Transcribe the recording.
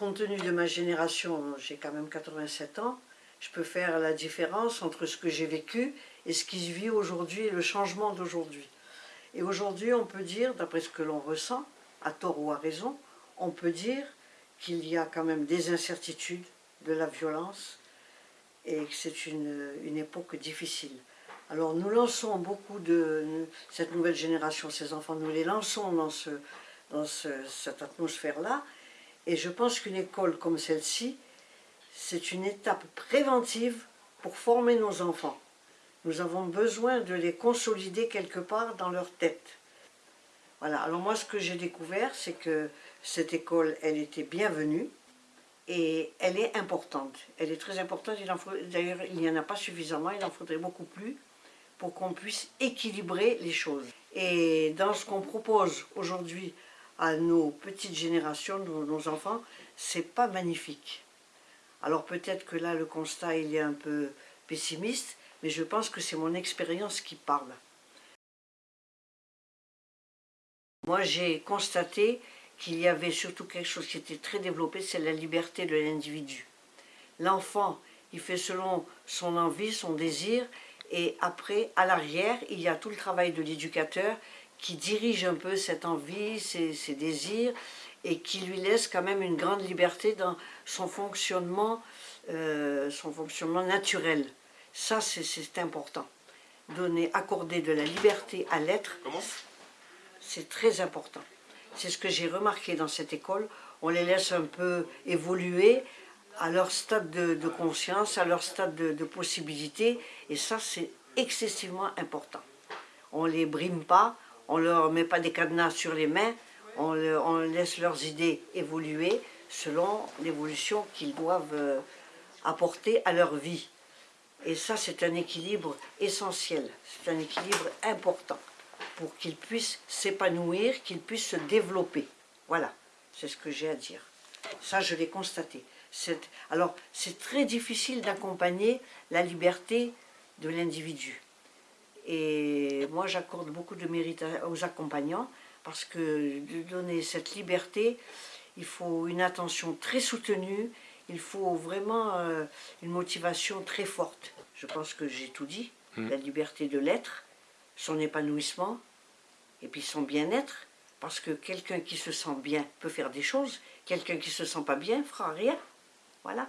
compte tenu de ma génération, j'ai quand même 87 ans, je peux faire la différence entre ce que j'ai vécu et ce qui se vit aujourd'hui et le changement d'aujourd'hui. Et aujourd'hui, on peut dire, d'après ce que l'on ressent, à tort ou à raison, on peut dire qu'il y a quand même des incertitudes, de la violence, et que c'est une, une, époque difficile. Alors nous lançons beaucoup de cette nouvelle génération, ces enfants, nous les lançons dans, ce, dans ce, cette atmosphère-là, et je pense qu'une école comme celle-ci, c'est une étape préventive pour former nos enfants. Nous avons besoin de les consolider quelque part dans leur tête. Voilà, alors moi ce que j'ai découvert, c'est que cette école, elle était bienvenue et elle est importante. Elle est très importante, d'ailleurs il n'y en a pas suffisamment, il en faudrait beaucoup plus pour qu'on puisse équilibrer les choses. Et dans ce qu'on propose aujourd'hui à nos petites générations, nos, enfants, c'est pas magnifique. Alors peut-être que là le constat il est un peu pessimiste, mais je pense que c'est mon expérience qui parle. Moi j'ai constaté qu'il y avait surtout quelque chose qui était très développé, c'est la liberté de l'individu. L'enfant, il fait selon son envie, son désir, et après, à l'arrière, il y a tout le travail de l'éducateur qui dirige un peu cette envie, ses, ses, désirs, et qui lui laisse quand même une grande liberté dans son fonctionnement, euh, son fonctionnement naturel. Ça, c'est important. Donner, accorder de la liberté à l'être, c'est très important. C'est ce que j'ai remarqué dans cette école. On les laisse un peu évoluer à leur stade de, de conscience, à leur stade de, de possibilité, et ça, c'est excessivement important. On ne les brime pas, on ne leur met pas des cadenas sur les mains, on, laisse leurs idées évoluer selon l'évolution qu'ils doivent euh, apporter à leur vie. Et ça, c'est un équilibre essentiel, c'est un équilibre important pour qu'ils puissent s'épanouir, qu'ils puissent se développer. Voilà, c'est ce que j'ai à dire. Ça, je l'ai constaté. Alors, c'est très difficile d'accompagner la liberté de l'individu. Et moi, j'accorde beaucoup de mérite aux accompagnants, parce que de donner cette liberté, il faut une attention très soutenue, il faut vraiment euh, une motivation très forte. Je pense que j'ai tout dit, mmh. la liberté de l'être, son épanouissement, et puis son bien-être, parce que quelqu'un qui se sent bien peut faire des choses, quelqu'un qui se sent pas bien fera rien. Voilà.